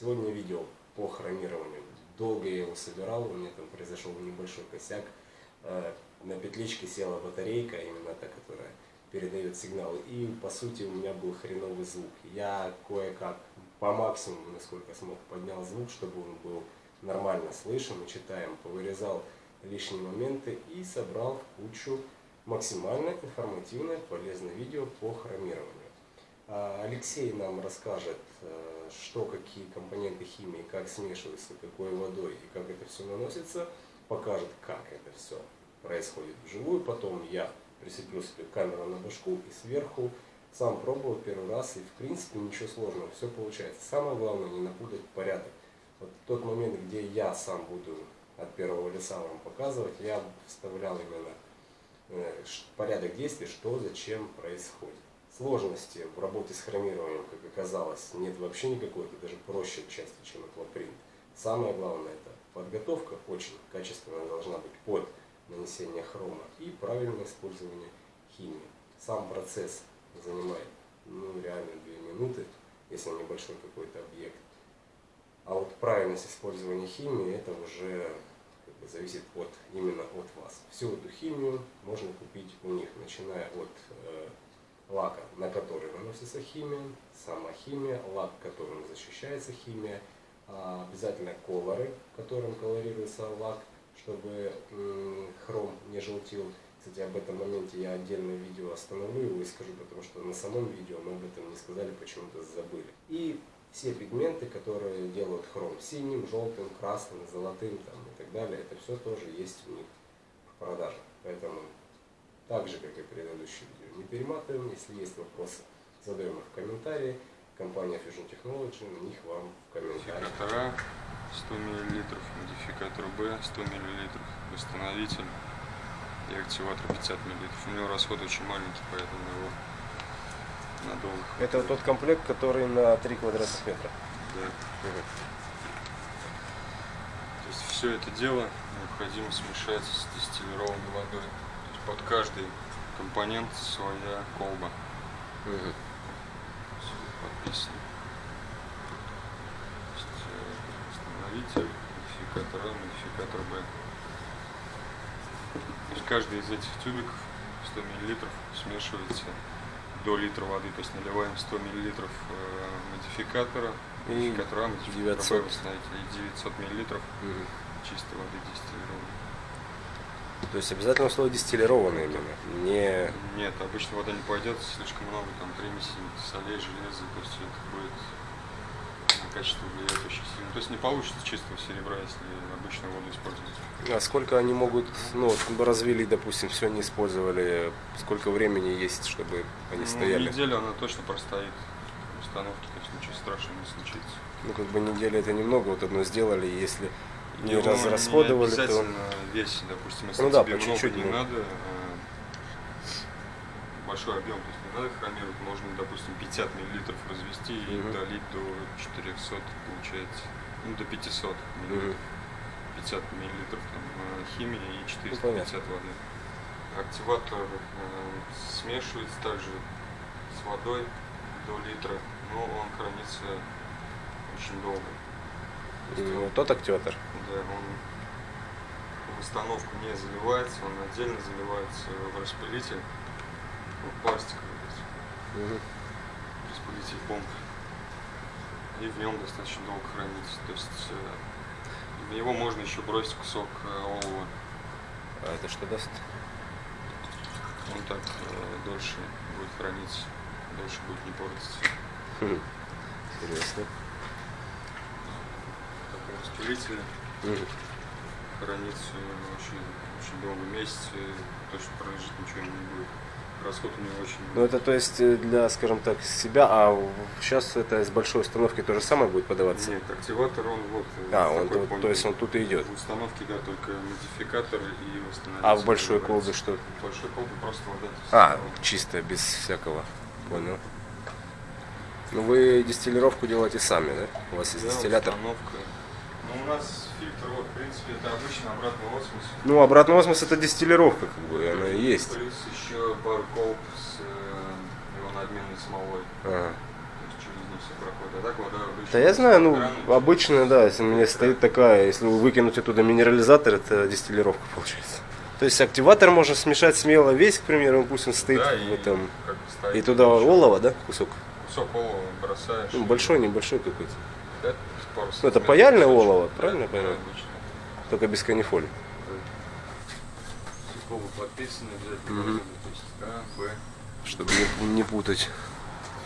Сегодня видео по хромированию. Долго я его собирал, у меня там произошел небольшой косяк. Э, на петличке села батарейка, именно та, которая передает сигналы. И по сути у меня был хреновый звук. Я кое-как по максимуму, насколько смог, поднял звук, чтобы он был нормально слышен и читаем. Повырезал лишние моменты и собрал кучу максимально информативное, полезное видео по хромированию. А, Алексей нам расскажет, э, что какие компоненты химии, как смешиваются, какой водой и как это все наносится, покажет, как это все происходит вживую. Потом я прицеплю себе камеру на башку и сверху сам пробовал первый раз, и в принципе ничего сложного, все получается. Самое главное не напутать порядок. Вот тот момент, где я сам буду от первого лица вам показывать, я вставлял именно э, порядок действий, что зачем происходит. Сложности в работе с хромированием, как оказалось, нет вообще никакой, это даже проще части, чем аквапринт. Самое главное это подготовка очень качественная должна быть под нанесение хрома и правильное использование химии. Сам процесс занимает ну, реально 2 минуты, если небольшой какой-то объект. А вот правильность использования химии, это уже как бы, зависит от, именно от вас. Всю эту химию можно купить у них, начиная от э, лака, на который наносится химия, сама химия, лак, которым защищается химия, а обязательно колоры, которым колорируется лак, чтобы хром не желтил. Кстати, об этом моменте я отдельное видео остановлю и скажу, потому что на самом видео мы об этом не сказали, почему-то забыли. И все пигменты, которые делают хром синим, желтым, красным, золотым там, и так далее, это все тоже есть у них в продаже. Поэтому так же, как и предыдущее видео, не перематываем. Если есть вопросы, задаем их в комментарии. Компания Fusion Technology, на них вам в комментариях. Модификатора 100 мл, модификатор B 100 мл, восстановитель и активатор 50 мл. У него расход очень маленький, поэтому его надолго. Это вот тот комплект, который на 3 квадратных метра. Да. То есть все это дело необходимо смешать с дистиллированной водой. То есть под каждый компонент своя колба. Угу. Подписано. Восстановитель, модификатор А, модификатор Б. То есть каждый из этих тюбиков 100 мл смешивается до литра воды, то есть наливаем 100 мл э, модификатора, И модификатора А, модификатора 900. Б, и 900 мл Угу. чистой воды дистиллированной. То есть обязательно слово дистиллированное именно, не... Нет, обычно вода не пойдет, слишком много там примесей, солей, железа, то есть это будет на качество влиять очень сильно. То есть не получится чистого серебра, если обычную воду использовать. А сколько они могут, ну, вот развели, допустим, все не использовали, сколько времени есть, чтобы они Ну, стояли? неделю она точно простоит в установке, то есть ничего страшного не случится. Ну, как бы неделя это немного, вот одно сделали, если не, ну, разрасходовали, не то... весь, допустим, если Ну да, тебе по много чуть-чуть не можно. надо, э, большой объем, то есть не надо хромировать, можно, допустим, 50 мл развести и Мгм. долить до 400, получается, ну, до 500 мл. Мгм. 50 мл там, э, химии и 450 Ну, воды. Активатор э, смешивается также с водой до литра, но он хранится очень долго. Есть тот активатор. да, он в установку не заливается, он отдельно заливается в распылитель, ну, пластиковый Мгм. распылитель помп. И в нем достаточно долго хранится. То есть э, в него можно еще бросить кусок э, олова. А это что даст? Он так э, дольше будет храниться, дольше будет не портиться. Хм. Интересно. Такой распылитель Мгм. хранится очень, очень долго, месяц, и точно пролежит, ничего не будет. Расход у него очень Ну это то есть э, для, скажем так, себя, а сейчас это с большой установки то же самое будет подаваться? Нет, активатор он вот. э, А, он тут- помпе. то есть он тут и идет. В установке, да, только модификатор и восстановитель. А в большой колбе что? В большой колбе просто вода. А, чисто, без всякого. Понял. Ну вы дистиллировку делаете сами, да? У вас есть Да, дистиллятор? установка. Ну, у нас фильтр, вот, в принципе, это обычно обратный осмос. Ну, обратный осмос это дистиллировка, как бы, она и есть. Плюс еще пару колб с э, ионообменной смолой. Ага. А так вода обычно. Да я знаю, ну, краны. обычная, да, если у меня стоит такая, если вы выкинуть оттуда минерализатор, это дистиллировка получается. То есть активатор можно смешать смело весь, к примеру, пусть он стоит Да, в и этом. стоит И туда еще олово, да, кусок? Кусок олова бросаешь. Ну, и- большой, небольшой какой-то. Да, Ну, это паяльное олово, Да, правильно я да, понимаю? Только без канифоли. Сухого подписано обязательно. Есть А, Б. чтобы не, не путать.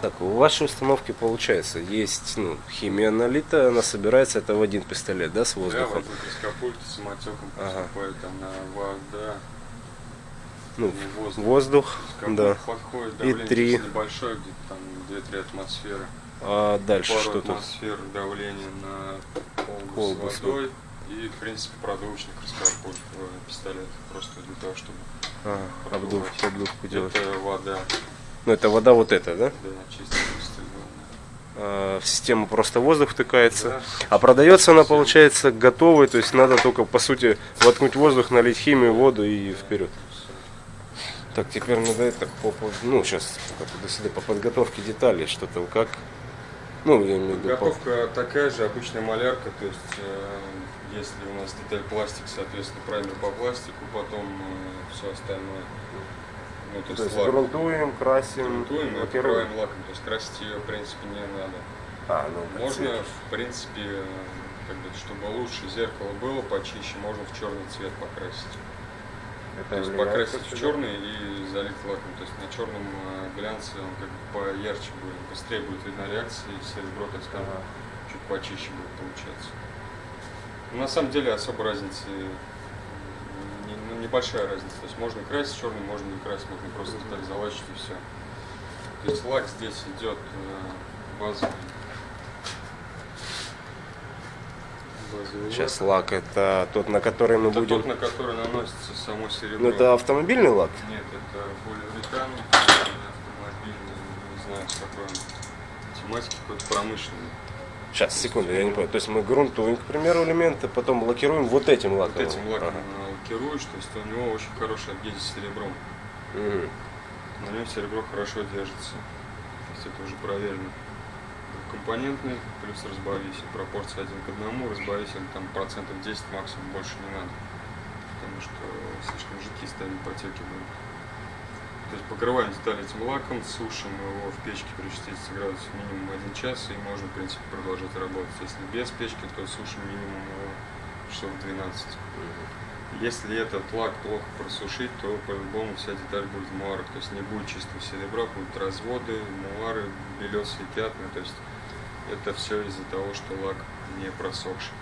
Так, у вашей установки получается, есть ну, химия налита, она собирается, это в один пистолет, да, с Да, воздухом? вот тут из капульки самотеком Ага. поступает, там на вода, Ну, не воздух. воздух, да. подходит И давление три. здесь небольшое, где-то там 2-3 атмосферы. А дальше Пару что тут? атмосфер давления на колбу, Колбу с водой. И, в принципе, продувочник раскарпуль в пистолет. Просто для того, чтобы Ага, обдув, обдувку делать. это вода, Ну, это вода вот эта, да? да, дистиллированная. А, в систему просто воздух втыкается. Да. А продается она, получается, готовой, то есть надо только, по сути, воткнуть воздух, налить химию, воду и вперед. Так, теперь надо это, по, по- ну, сейчас, до сюда, по подготовке деталей, что там, как. Ну, я имею в виду, Готовка такая же, обычная малярка, то есть э, если у нас деталь пластик, соответственно, праймер по пластику, потом все остальное. Ну, то, То есть лак грунтуем, красим, грунтуем лакируем. покрываем лаком, то есть красить ее, в принципе, не надо. А, ну, Можно, цвет. в принципе, э, как бы, чтобы лучше зеркало было почище, можно в черный цвет покрасить. Это То есть покрасить в черный и залить лаком. То есть на черном э, глянце он как бы поярче будет, быстрее будет видна реакция, и серебро, так скажем, Ага. чуть почище будет получаться. Но на самом деле особо разницы не- ну, небольшая разница. То есть можно красить черный, можно не красить, можно просто так залачить и все. То есть лак здесь идет э, базовый. Базовый Сейчас лак. это тот, на который мы Это будем. тот, на который наносится само серебро. Ну это автомобильный лак? Нет, это полиуретан, автомобильный, не знаю, какой он тематики, какой-то промышленный. Сейчас, секунду, я не понял. То есть мы грунтуем, к примеру, элементы, потом лакируем вот этим лаком. Вот этим лаком Ага. лакируешь, то есть у него очень хорошая адгезия с серебром. Мгм. На нем серебро хорошо держится. То есть это уже проверено. Компонентный плюс разбавитель. Пропорция один к одному. Разбавитель там процентов 10 максимум больше не надо. Потому что слишком жидкие ставить потеки будут. То есть покрываем деталь этим лаком, сушим его в печке при 60 градусах минимум 1 час и можно, в принципе, продолжать работать. Если без печки, то сушим минимум его часов 12. Если этот лак плохо просушить, то по-любому вся деталь будет в муарах. То есть не будет чистого серебра, будут разводы, муары, белесые пятна. То есть это все из-за того, что лак не просохший.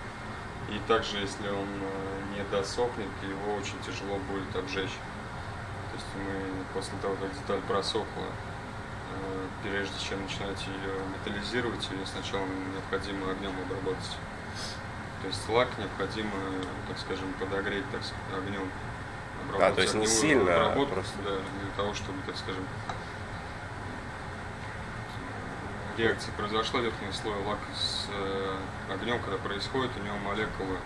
И также, если он э, не досохнет, его очень тяжело будет обжечь. То есть мы после того, как деталь просохла, э, прежде чем начинать ее металлизировать, ее сначала необходимо огнем обработать. То есть лак необходимо, так скажем, подогреть так, с- огнем. А, то есть не сильно, а обработку, просто- да, для того, чтобы, так скажем, реакция произошла, верхний слой лака с э, огнем, когда происходит, у него молекулы,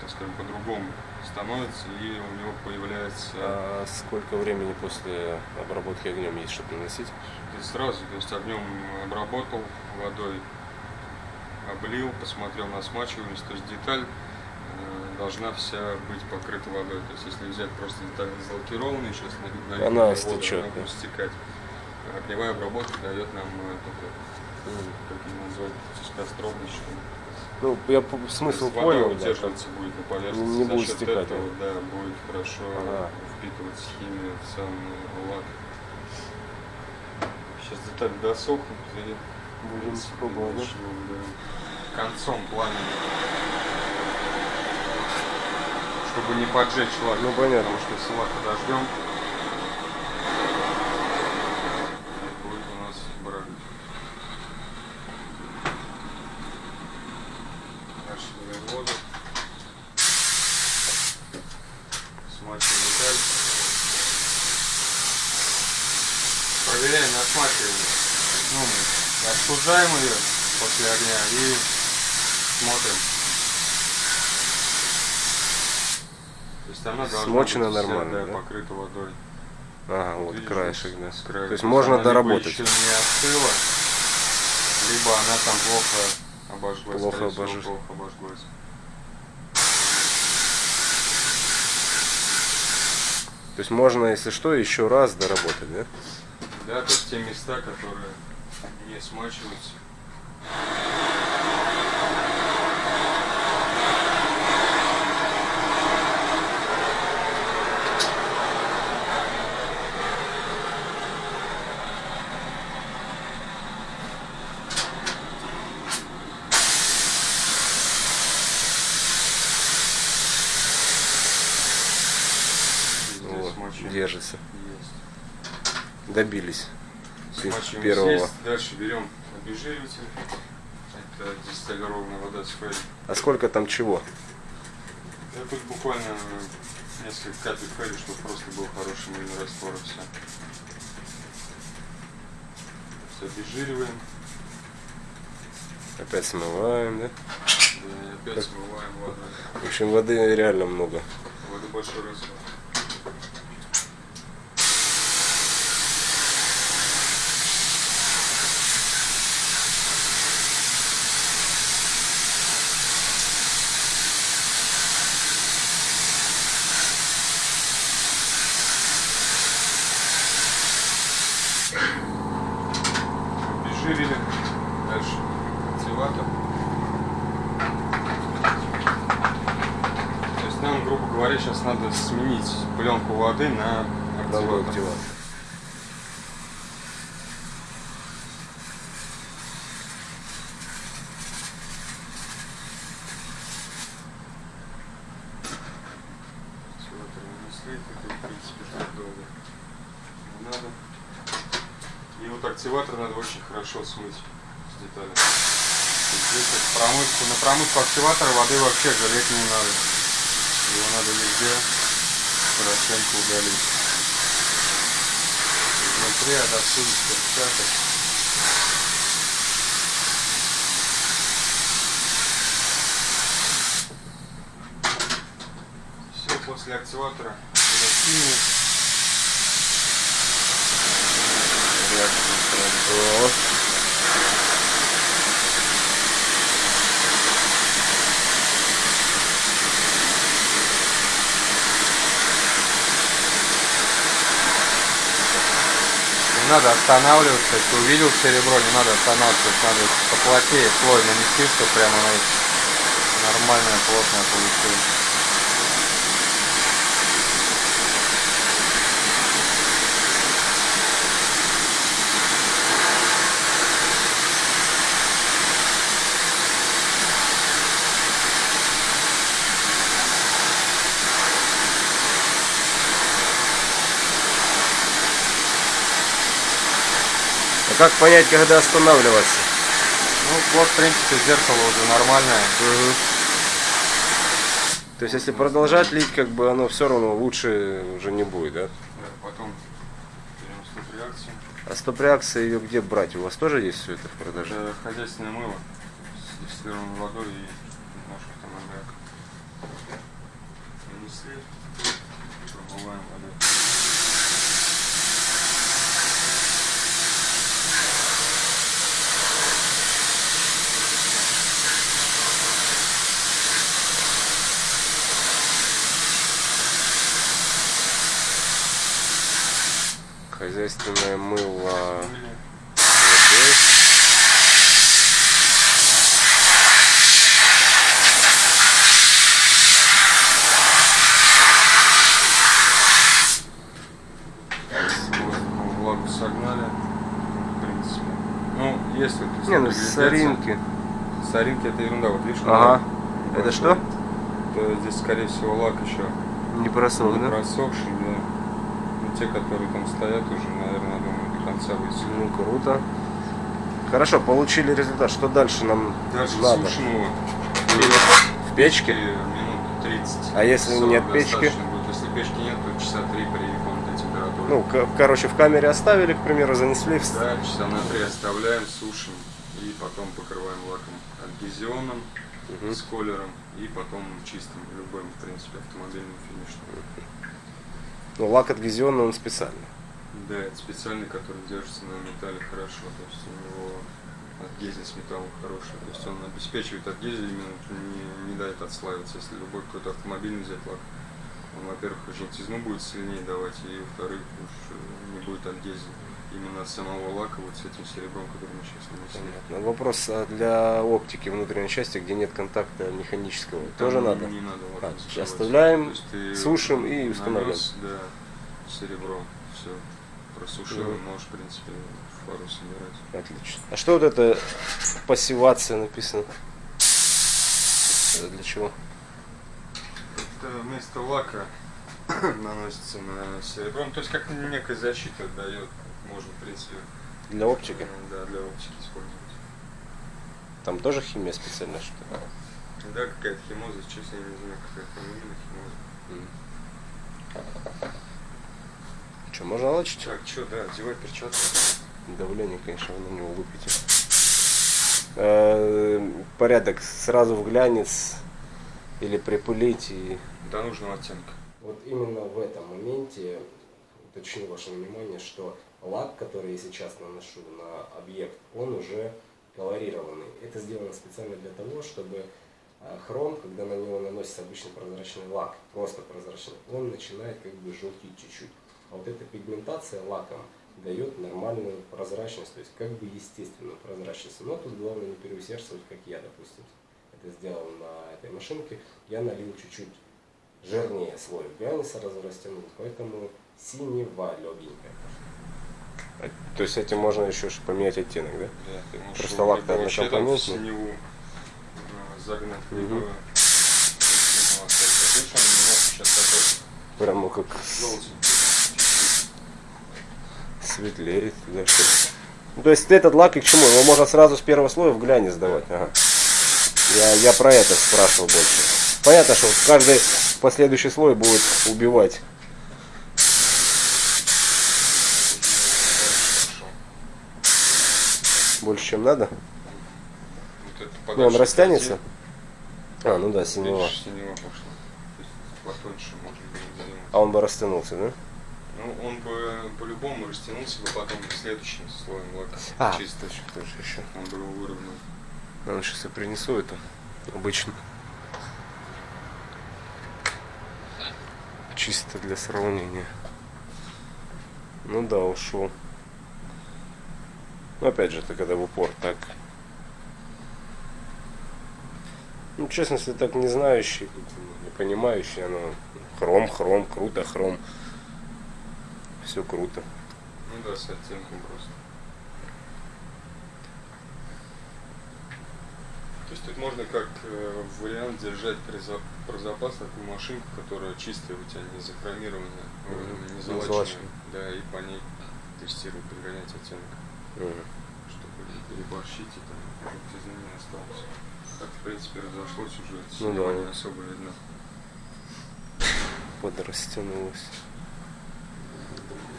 так скажем, по-другому становятся, и у него появляется А сколько времени после обработки огнем есть, чтобы наносить? То есть сразу, то есть огнем обработал, водой облил, посмотрел на смачиваемость, то есть деталь э, должна вся быть покрыта водой. То есть если взять просто деталь залакированную, сейчас налить на Она воду, стечет, она да. будет стекать. Огневая обработка дает нам э, такой, как его назвать, тискостробность, что ли. Ну, я по- То есть смысл вода понял, да. удерживаться будет на поверхности. не За будет счет стекать, этого, да, будет хорошо Ага. впитываться химия в сам лак. Сейчас деталь досохнут и в принципе, да? концом пламени. Чтобы не поджечь лак. Ну, понятно. Потому что лак подождем, будет у нас брак. Дальше воду. Смачиваем деталь. Проверяем на смачивание. Ну, остужаем ее после огня и смотрим. То есть она Смочена вся, нормально, да, да? покрыта водой. Ага, вот Видишь, краешек, да. краю. То есть она можно либо доработать. еще не остыла, Либо она там плохо обожглась. Плохо обожж- плохо обожглась. То есть можно, если что, еще раз доработать, да? Да, то есть те места, которые не смачиваем. держится. Есть. Добились. Смачиваем первого. здесь, дальше берем обезжириватель. Это дистиллированная вода с фейри. А сколько там чего? Я тут буквально несколько капель фейри, чтобы просто был хороший мыльный раствор и все. Все обезжириваем. Опять смываем, да? Да, опять смываем водой. В общем, воды реально много. Воды большой расход. Обезжирили. Дальше активатор. То есть нам, грубо говоря, сейчас надо сменить пленку воды на Другой активатор. активатор. Активатор нанесли, это, в принципе, так долго не надо. И вот активатор надо очень хорошо смыть с есть Здесь промывку, на промывку активатора воды вообще жалеть не надо. Его надо везде хорошенько удалить. Отовсюду, с перчаток. Все, после активатора химию. Реакцию надо останавливаться, если увидел серебро, не надо останавливаться, надо поплотнее слой нанести, чтобы прямо оно нормальное, плотное А как понять, когда останавливаться? Ну, вот, в принципе, зеркало уже нормальное. То есть, если продолжать лить, как бы оно все равно лучше уже не будет, да? Да, потом берем стоп реакцию. А стоп-реакция ее где брать? У вас тоже есть все это в продаже? Это хозяйственное мыло с дистиллированной водой и немножко там аммиака. Нанесли, промываем водой. Хозяйственное мыло водой. Влагу согнали. В принципе. Ну, если Не, ну соринки. Соринки это ерунда. Вот видишь, Ага. Это что? То здесь, скорее всего, лак еще Не просох, не да? просохший, те, которые там стоят, уже, наверное, думаю, до конца высохли. Ну, круто. Хорошо, получили результат. Что дальше нам Дальше надо? сушим его. В печке? И минут 30. А если 40 нет печки? будет. Если печки нет, то часа 3 при комнатной температуре. Ну, короче, в камере оставили, к примеру, занесли. в- Да, часа на 3 оставляем, сушим и потом покрываем лаком адгезионным Мгм. с колером и потом чистым, любым, в принципе, автомобильным финишным. Ну, лак адгезионный, он специальный. Да, это специальный, который держится на металле хорошо, то есть у него Адгезис металла хороший. То есть он обеспечивает адгезию, именно не, не дает отслаиваться. Если любой какой-то автомобильный взять лак, он, во-первых, желтизну будет сильнее давать, и, во-вторых, уж э, не будет адгезии именно от самого лака вот с этим серебром, который мы сейчас нанесли. Понятно. Вопрос а для оптики внутренней части, где нет контакта механического, тоже Там надо? Не надо лак А, оставляем, есть сушим и устанавливаем. нанес, Да, серебро, все, просушил, и можешь, в принципе, фару собирать. Отлично. А что вот это пассивация написано? Это для чего? Это вместо лака наносится на серебро, Ну, то есть как некая защита дает, можно, в принципе, Для оптики? э, да, для оптики использовать. Там тоже химия специальная что ли? Да, какая-то химоза, честно, я не знаю, какая фамилия химоза. Что, можно лочить? Так, что, да, одевай перчатки. Давление, конечно, вы на него выпьете. Э, Порядок сразу в глянец или припылить и... До нужного оттенка. Вот именно в этом моменте уточню ваше внимание, что лак, который я сейчас наношу на объект, он уже колорированный. Это сделано специально для того, чтобы э, хром, когда на него наносится обычный прозрачный лак, просто прозрачный, он начинает как бы желтеть чуть-чуть. А вот эта пигментация лаком дает нормальную прозрачность, то есть как бы естественную прозрачность. Но тут главное не переусердствовать, как я, допустим, это сделал на этой машинке. Я налил чуть-чуть жирнее слой глянца сразу растянул, поэтому синева легенькая. То есть этим можно еще поменять оттенок, да? Да, Просто лак в однокомпонентный. синеву э, загнать, либо Прямо как светлеет. Да, что ли. Ну, то есть этот лак и к чему? Его можно сразу с первого слоя в глянец сдавать. Ага. Я, я про это спрашивал больше. Понятно, что каждый последующий слой будет убивать. Хорошо. Больше, чем надо. Вот Ну, он растянется. А, ну да, синева. Синева. А он бы растянулся, да? Ну, он бы по-любому растянулся бы потом следующим слоем лака. А, Чисто. еще. Он бы его выровнял. Ну, сейчас я принесу это. Обычно. Чисто для сравнения. Ну да, ушел. Ну, опять же, это когда в упор так. Ну, честно, если так не знающий, не понимающий, оно хром, хром, круто, хром. Все круто. Ну да, с оттенком просто. То есть тут можно как э, вариант держать при, за- про запас такую машинку, которая чистая у тебя, не захромированная, ой, Мгм. не залаченная. Да, и по ней тестировать, подгонять оттенок. Чтобы не переборщить и там желтизны не осталось. Так, в принципе, разошлось уже, Ну да. не особо видно. Подрастянулось.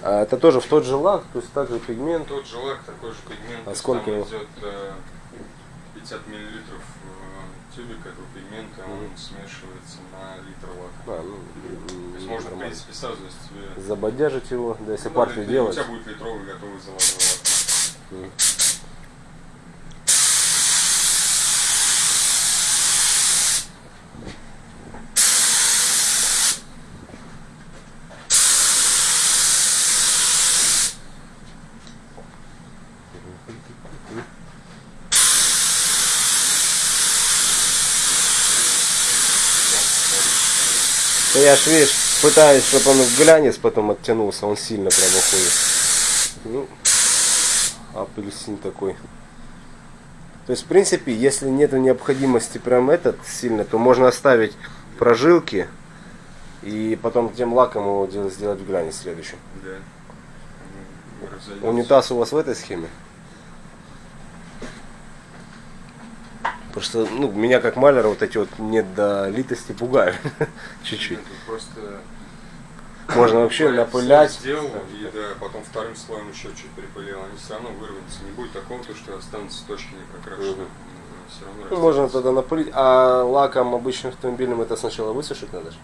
А это тоже в тот же лак, то есть также пигмент. Тот же лак, такой же пигмент. А сколько его? идет э, 50 миллилитров э, тюбик этого пигмента, он Мгм. смешивается на литр лака. А, ну, То есть можно, в принципе, сразу, если тебе... забодяжить его, да, если Ну, партию делать. У тебя будет литровый готовый золотой лак. Я ж, видишь, пытаюсь, чтобы он в глянец потом оттянулся, он сильно прям уходит. Ну, апельсин такой. То есть, в принципе, если нет необходимости прям этот сильно, то можно оставить прожилки и потом тем лаком его дел- сделать в глянец следующем. Да. Разойдется. Унитаз у вас в этой схеме? Просто, ну, меня как маляра вот эти вот недолитости пугают. Чуть-чуть. Тут Просто Можно вообще напылять. Сделал, и да, потом вторым слоем еще чуть припылил. Они все равно вырвутся. Не будет такого, то, что останутся точки не прокрашенные. Равно Ну, можно тогда напылить. А лаком обычным автомобильным это сначала высушить надо же?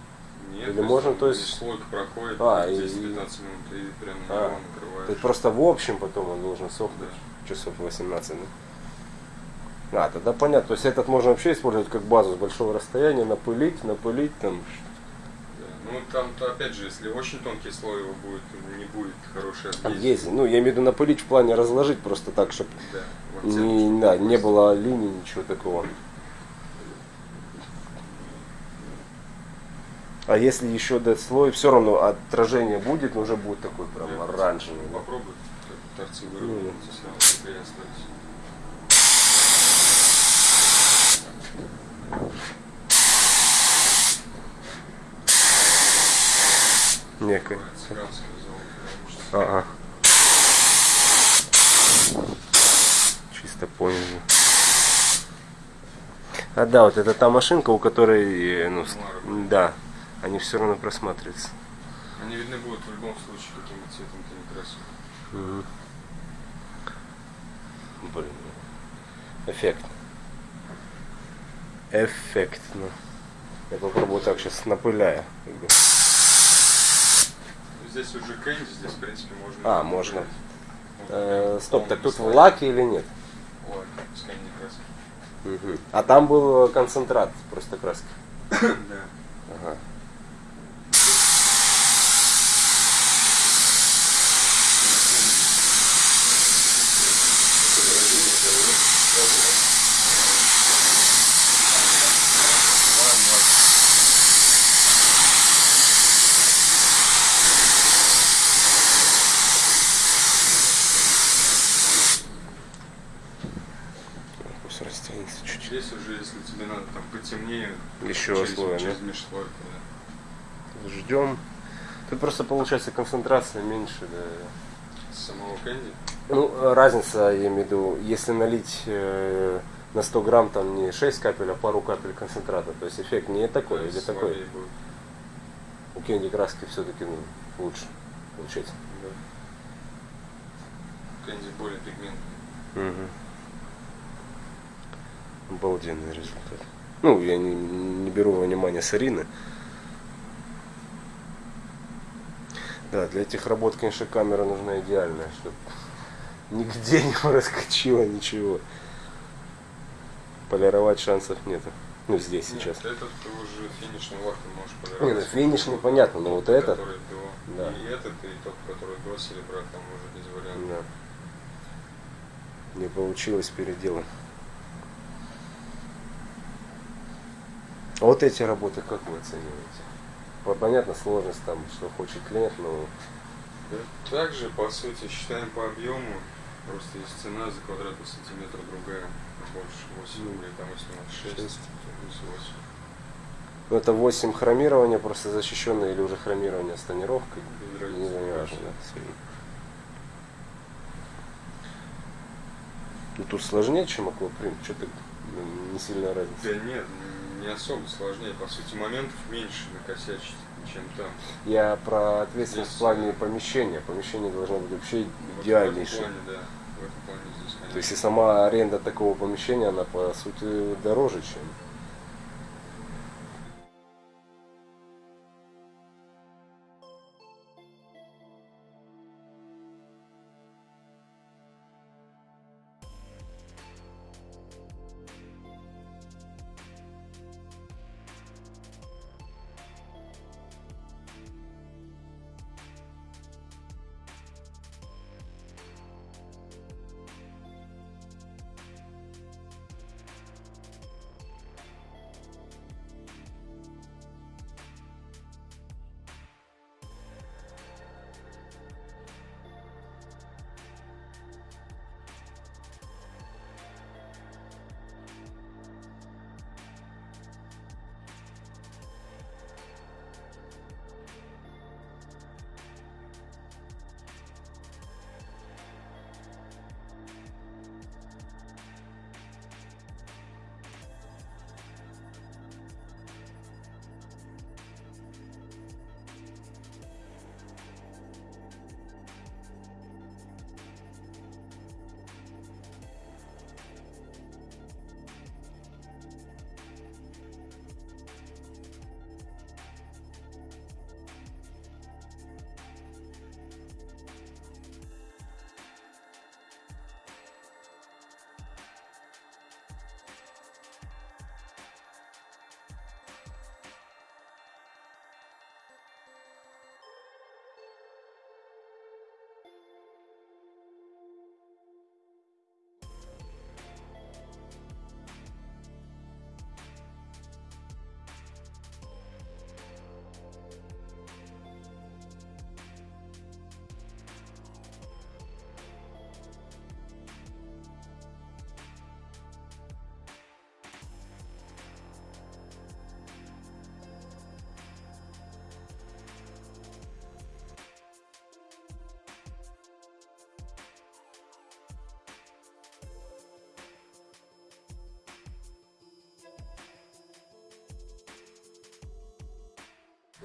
Нет, Или можно, то есть- Слойка проходит А, и- 10-15 минут, и прям А, То накрываешь. есть просто в общем потом он должен сохнуть. Да. Часов 18, да? А, тогда понятно. То есть этот можно вообще использовать как базу с большого расстояния, напылить, напылить там. Ну там-то опять же, если очень тонкий слой его будет, не будет хорошей адгезии. Ну, я имею в виду напылить в плане разложить просто так, чтобы Да, не, да, не было линий, ничего такого. А если еще дать слой, все равно отражение будет, но уже будет такой прям Да, оранжевый. да. Попробуй торцы Ну, выровнять, сразу теплее остались. Некое. Ага. Чисто понял. А да, вот это та машинка, у которой, э, ну, да, они все равно просматриваются. Они видны будут в любом случае, каким бы цветом ты не красил. Мгм. Блин. Эффект. Эффектно. Я попробую так сейчас напыляя. Здесь уже кэнди, здесь, в принципе, можно... А, можно. Э, стоп, так тут в лаке или нет? Лак, с кэнди краски. Мгм. А там был концентрат просто краски. Да. Ага. Пусть растянется чуть-чуть. Здесь уже, если тебе надо там потемнее, Еще через, слоя, через да? межслойку, да. Ждем. Тут просто получается концентрация меньше. Да. Самого кэнди. Ну, разница, я имею в виду, если налить э, на 100 грамм там не 6 капель, а пару капель концентрата, то есть эффект не такой или такой. будет. У кенди краски все-таки ну, лучше получается. Да. Кэнди более пигментный. Угу. Обалденный результат. Ну, я не, не беру во внимание сарины. Да, для этих работ, конечно, камера нужна идеальная, чтобы нигде не проскочило ничего. Полировать шансов нету. Ну, здесь сейчас. Нет, этот ты уже финишный лак можешь Не, ну полировать. финишный понятно, но вот этот, до. Да. И этот, и тот, который до серебра, там уже без вариантов. да. Не получилось переделать. А вот эти работы как вы оцениваете? По- Понятно, сложность там, что хочет клиент, но. Также, по сути, считаем по объему. Просто есть цена за квадратный сантиметр другая. Больше 8 Ну, рублей, там если у нас 6, шесть. плюс 8. ну, это 8 хромирования, просто защищенное или уже хромирование с тонировкой. Без Не не важно, да. Ну, тут сложнее, чем аквапринт, что-то не сильная разница. Да нет, не особо сложнее. По сути, моментов меньше накосячить, чем там. Я про ответственность Здесь- в плане помещения. Помещение должно быть вообще Вот идеальнейшее. В этом плане, да. В этом плане здесь, конечно. То есть и сама аренда такого помещения, она по сути дороже, чем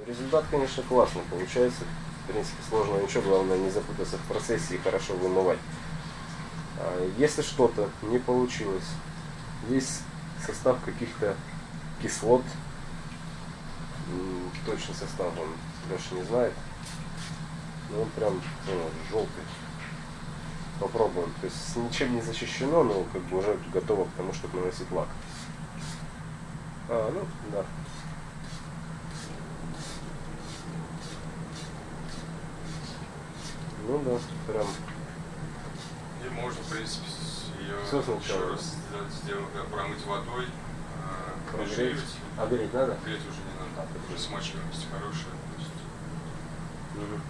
Результат, конечно, классный получается. В принципе, сложного ничего, главное не запутаться в процессе и хорошо вымывать. А Если что-то не получилось, есть состав каких-то кислот, М, точный состав он Леша не знает, но он прям ну, желтый. Попробуем. То есть ничем не защищено, но как бы уже готово к тому, чтобы наносить лак. А, ну, да. Ну да, прям И можно, в принципе, ее сначала. еще раз сделать, да, промыть водой, а, прогреть. А греть надо? Греть уже не надо, А, уже смачиваемость хорошая. Мгм.